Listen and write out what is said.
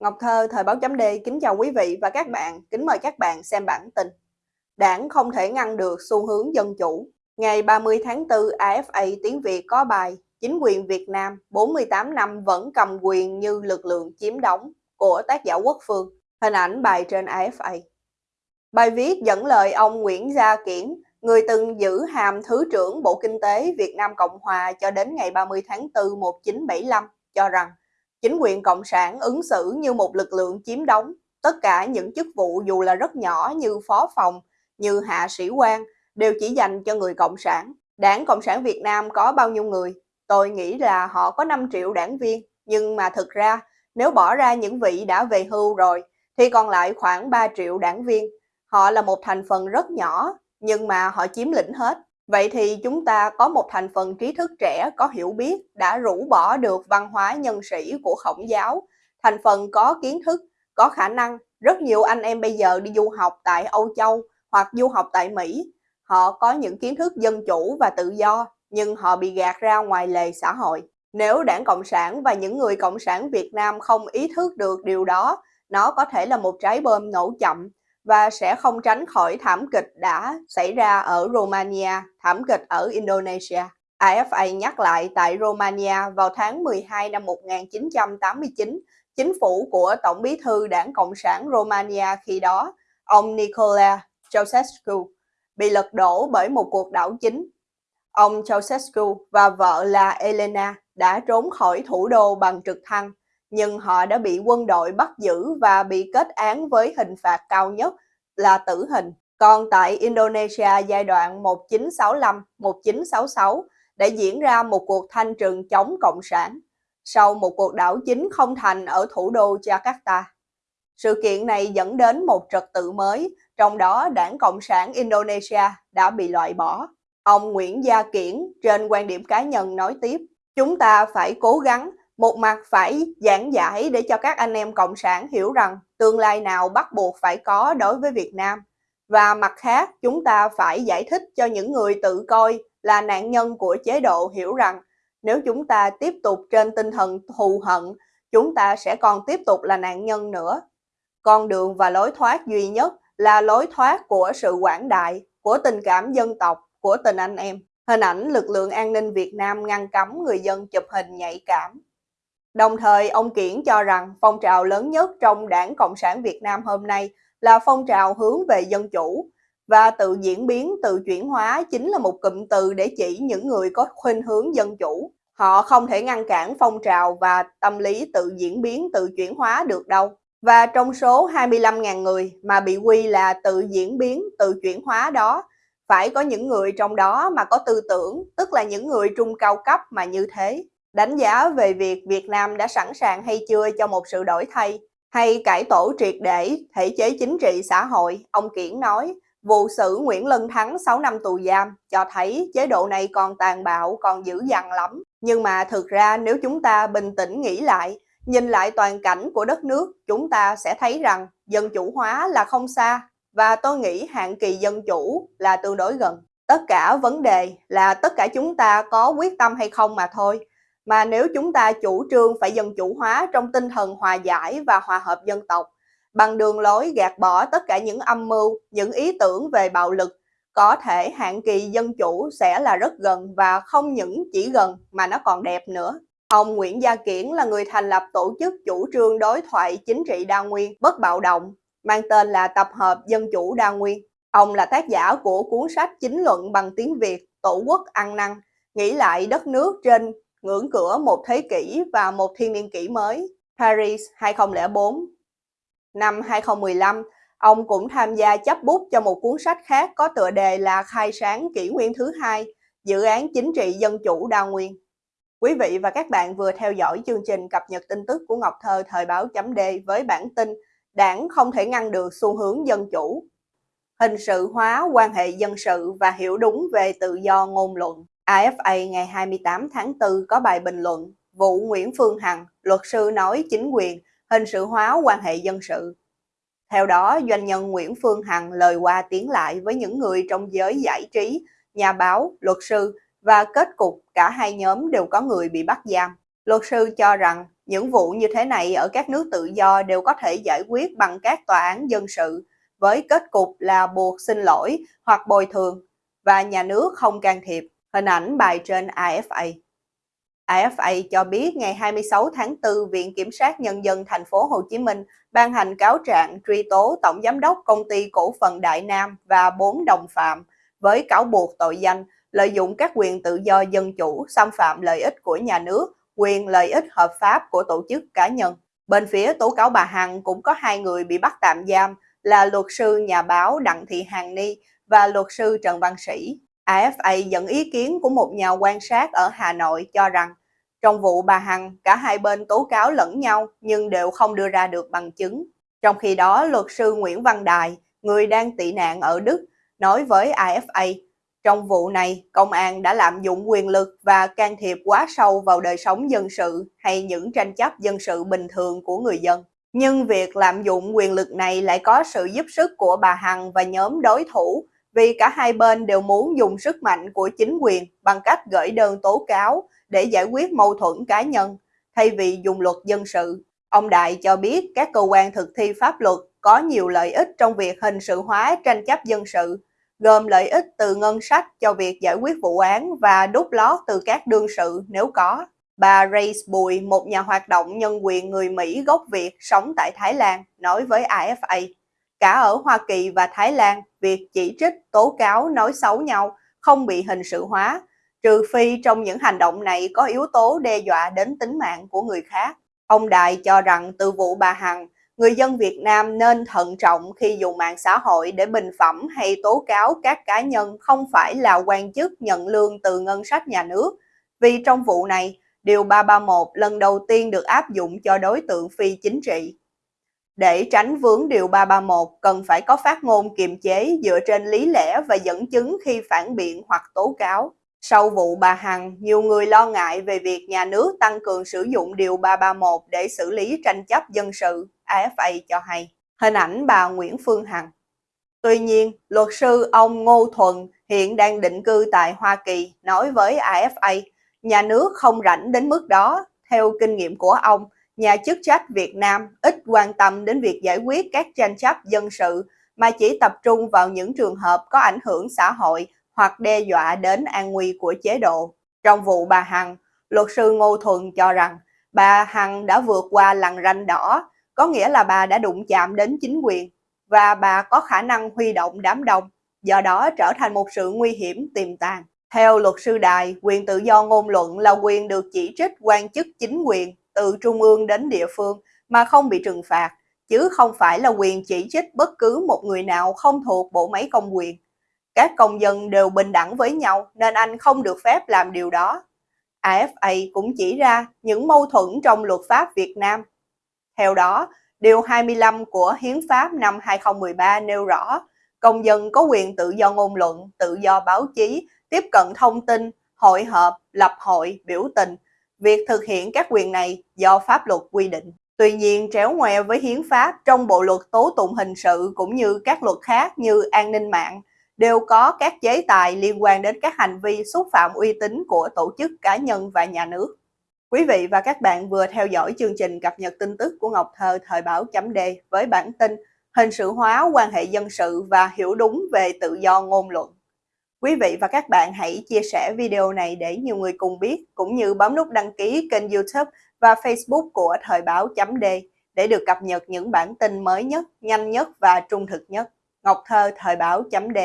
Ngọc Thơ, Thời báo chấm D, kính chào quý vị và các bạn, kính mời các bạn xem bản tin. Đảng không thể ngăn được xu hướng dân chủ. Ngày 30 tháng 4, AFA tiếng Việt có bài Chính quyền Việt Nam 48 năm vẫn cầm quyền như lực lượng chiếm đóng của tác giả Quốc Phương. Hình ảnh bài trên AFA. Bài viết dẫn lời ông Nguyễn Gia Kiển, người từng giữ hàm Thứ trưởng Bộ Kinh tế Việt Nam Cộng Hòa cho đến ngày 30 tháng 4 1975, cho rằng Chính quyền Cộng sản ứng xử như một lực lượng chiếm đóng. Tất cả những chức vụ dù là rất nhỏ như phó phòng, như hạ sĩ quan đều chỉ dành cho người Cộng sản. Đảng Cộng sản Việt Nam có bao nhiêu người? Tôi nghĩ là họ có 5 triệu đảng viên, nhưng mà thực ra nếu bỏ ra những vị đã về hưu rồi thì còn lại khoảng 3 triệu đảng viên. Họ là một thành phần rất nhỏ, nhưng mà họ chiếm lĩnh hết. Vậy thì chúng ta có một thành phần trí thức trẻ có hiểu biết đã rũ bỏ được văn hóa nhân sĩ của khổng giáo, thành phần có kiến thức, có khả năng. Rất nhiều anh em bây giờ đi du học tại Âu Châu hoặc du học tại Mỹ. Họ có những kiến thức dân chủ và tự do, nhưng họ bị gạt ra ngoài lề xã hội. Nếu đảng Cộng sản và những người Cộng sản Việt Nam không ý thức được điều đó, nó có thể là một trái bom nổ chậm và sẽ không tránh khỏi thảm kịch đã xảy ra ở Romania, thảm kịch ở Indonesia. AFA nhắc lại tại Romania vào tháng 12 năm 1989, chính phủ của Tổng bí thư Đảng Cộng sản Romania khi đó, ông Nicolae Ceausescu, bị lật đổ bởi một cuộc đảo chính. Ông Ceausescu và vợ là Elena đã trốn khỏi thủ đô bằng trực thăng nhưng họ đã bị quân đội bắt giữ và bị kết án với hình phạt cao nhất là tử hình. Còn tại Indonesia giai đoạn 1965-1966 đã diễn ra một cuộc thanh trừng chống Cộng sản sau một cuộc đảo chính không thành ở thủ đô Jakarta. Sự kiện này dẫn đến một trật tự mới, trong đó đảng Cộng sản Indonesia đã bị loại bỏ. Ông Nguyễn Gia Kiển trên quan điểm cá nhân nói tiếp, chúng ta phải cố gắng một mặt phải giảng giải để cho các anh em cộng sản hiểu rằng tương lai nào bắt buộc phải có đối với Việt Nam. Và mặt khác, chúng ta phải giải thích cho những người tự coi là nạn nhân của chế độ hiểu rằng nếu chúng ta tiếp tục trên tinh thần thù hận, chúng ta sẽ còn tiếp tục là nạn nhân nữa. Con đường và lối thoát duy nhất là lối thoát của sự quảng đại, của tình cảm dân tộc, của tình anh em. Hình ảnh lực lượng an ninh Việt Nam ngăn cấm người dân chụp hình nhạy cảm Đồng thời, ông Kiển cho rằng phong trào lớn nhất trong đảng Cộng sản Việt Nam hôm nay là phong trào hướng về dân chủ và tự diễn biến, tự chuyển hóa chính là một cụm từ để chỉ những người có khuynh hướng dân chủ. Họ không thể ngăn cản phong trào và tâm lý tự diễn biến, tự chuyển hóa được đâu. Và trong số 25.000 người mà bị quy là tự diễn biến, tự chuyển hóa đó, phải có những người trong đó mà có tư tưởng, tức là những người trung cao cấp mà như thế. Đánh giá về việc Việt Nam đã sẵn sàng hay chưa cho một sự đổi thay hay cải tổ triệt để thể chế chính trị xã hội, ông Kiển nói, vụ xử Nguyễn Lân Thắng 6 năm tù giam cho thấy chế độ này còn tàn bạo, còn dữ dằn lắm. Nhưng mà thực ra nếu chúng ta bình tĩnh nghĩ lại, nhìn lại toàn cảnh của đất nước, chúng ta sẽ thấy rằng dân chủ hóa là không xa và tôi nghĩ hạn kỳ dân chủ là tương đối gần. Tất cả vấn đề là tất cả chúng ta có quyết tâm hay không mà thôi mà nếu chúng ta chủ trương phải dân chủ hóa trong tinh thần hòa giải và hòa hợp dân tộc, bằng đường lối gạt bỏ tất cả những âm mưu, những ý tưởng về bạo lực, có thể hạn kỳ dân chủ sẽ là rất gần và không những chỉ gần mà nó còn đẹp nữa. Ông Nguyễn Gia Kiển là người thành lập tổ chức chủ trương đối thoại chính trị đa nguyên bất bạo động, mang tên là Tập hợp Dân chủ đa nguyên. Ông là tác giả của cuốn sách chính luận bằng tiếng Việt Tổ quốc ăn năn, nghĩ lại đất nước trên ngưỡng cửa một thế kỷ và một thiên niên kỷ mới, Paris 2004. Năm 2015, ông cũng tham gia chấp bút cho một cuốn sách khác có tựa đề là Khai sáng kỷ nguyên thứ hai, dự án chính trị dân chủ đa nguyên. Quý vị và các bạn vừa theo dõi chương trình cập nhật tin tức của Ngọc Thơ thời báo chấm D với bản tin Đảng không thể ngăn được xu hướng dân chủ. Hình sự hóa quan hệ dân sự và hiểu đúng về tự do ngôn luận. AFA ngày 28 tháng 4 có bài bình luận vụ Nguyễn Phương Hằng, luật sư nói chính quyền hình sự hóa quan hệ dân sự. Theo đó, doanh nhân Nguyễn Phương Hằng lời qua tiếng lại với những người trong giới giải trí, nhà báo, luật sư và kết cục cả hai nhóm đều có người bị bắt giam. Luật sư cho rằng Những vụ như thế này ở các nước tự do đều có thể giải quyết bằng các tòa án dân sự, với kết cục là buộc xin lỗi hoặc bồi thường, và nhà nước không can thiệp. Hình ảnh bài trên AFA. AFA cho biết ngày 26 tháng 4, Viện Kiểm sát Nhân dân thành phố Hồ Chí Minh ban hành cáo trạng truy tố Tổng Giám đốc Công ty Cổ phần Đại Nam và bốn đồng phạm với cáo buộc tội danh lợi dụng các quyền tự do dân chủ, xâm phạm lợi ích của nhà nước, quyền lợi ích hợp pháp của tổ chức cá nhân. Bên phía tố cáo bà Hằng cũng có hai người bị bắt tạm giam là luật sư nhà báo Đặng Thị Hằng Ni và luật sư Trần Văn Sĩ. AFA dẫn ý kiến của một nhà quan sát ở Hà Nội cho rằng trong vụ bà Hằng, cả hai bên tố cáo lẫn nhau nhưng đều không đưa ra được bằng chứng. Trong khi đó, luật sư Nguyễn Văn Đài, người đang tị nạn ở Đức, nói với AFA, trong vụ này, công an đã lạm dụng quyền lực và can thiệp quá sâu vào đời sống dân sự hay những tranh chấp dân sự bình thường của người dân. Nhưng việc lạm dụng quyền lực này lại có sự giúp sức của bà Hằng và nhóm đối thủ vì cả hai bên đều muốn dùng sức mạnh của chính quyền bằng cách gửi đơn tố cáo để giải quyết mâu thuẫn cá nhân, thay vì dùng luật dân sự. Ông Đại cho biết các cơ quan thực thi pháp luật có nhiều lợi ích trong việc hình sự hóa tranh chấp dân sự, gồm lợi ích từ ngân sách cho việc giải quyết vụ án và đút lót từ các đương sự nếu có. Bà Grace Bùi, một nhà hoạt động nhân quyền người Mỹ gốc Việt sống tại Thái Lan, nói với AFA, cả ở Hoa Kỳ và Thái Lan, việc chỉ trích, tố cáo, nói xấu nhau không bị hình sự hóa, trừ phi trong những hành động này có yếu tố đe dọa đến tính mạng của người khác. Ông Đại cho rằng từ vụ bà Hằng, người dân Việt Nam nên thận trọng khi dùng mạng xã hội để bình phẩm hay tố cáo các cá nhân không phải là quan chức nhận lương từ ngân sách nhà nước, vì trong vụ này, Điều 331 lần đầu tiên được áp dụng cho đối tượng phi chính trị. Để tránh vướng Điều 331, cần phải có phát ngôn kiềm chế dựa trên lý lẽ và dẫn chứng khi phản biện hoặc tố cáo. Sau vụ bà Hằng, nhiều người lo ngại về việc nhà nước tăng cường sử dụng Điều 331 để xử lý tranh chấp dân sự, AFA cho hay. Hình ảnh bà Nguyễn Phương Hằng. Tuy nhiên, luật sư ông Ngô Thuần hiện đang định cư tại Hoa Kỳ nói với AFA, nhà nước không rảnh đến mức đó. Theo kinh nghiệm của ông, nhà chức trách Việt Nam ít quan tâm đến việc giải quyết các tranh chấp dân sự mà chỉ tập trung vào những trường hợp có ảnh hưởng xã hội hoặc đe dọa đến an nguy của chế độ. Trong vụ bà Hằng, luật sư Ngô Thuần cho rằng bà Hằng đã vượt qua lằn ranh đỏ, có nghĩa là bà đã đụng chạm đến chính quyền và bà có khả năng huy động đám đông, do đó trở thành một sự nguy hiểm tiềm tàng. Theo luật sư Đài, quyền tự do ngôn luận là quyền được chỉ trích quan chức chính quyền từ trung ương đến địa phương mà không bị trừng phạt, chứ không phải là quyền chỉ trích bất cứ một người nào không thuộc bộ máy công quyền. Các công dân đều bình đẳng với nhau nên anh không được phép làm điều đó. AFA cũng chỉ ra những mâu thuẫn trong luật pháp Việt Nam. Theo đó, Điều 25 của Hiến pháp năm 2013 nêu rõ, công dân có quyền tự do ngôn luận, tự do báo chí, tiếp cận thông tin, hội họp, lập hội, biểu tình. Việc thực hiện các quyền này do pháp luật quy định. Tuy nhiên, tréo ngoe với hiến pháp trong bộ luật tố tụng hình sự cũng như các luật khác như an ninh mạng, đều có các chế tài liên quan đến các hành vi xúc phạm uy tín của tổ chức cá nhân và nhà nước. Quý vị và các bạn vừa theo dõi chương trình cập nhật tin tức của Ngọc Thơ thời báo chấm D với bản tin hình sự hóa quan hệ dân sự và hiểu đúng về tự do ngôn luận. Quý vị và các bạn hãy chia sẻ video này để nhiều người cùng biết, cũng như bấm nút đăng ký kênh youtube và facebook của Thời báo chấm D để được cập nhật những bản tin mới nhất, nhanh nhất và trung thực nhất. Ngọc Thơ Thời báo chấm D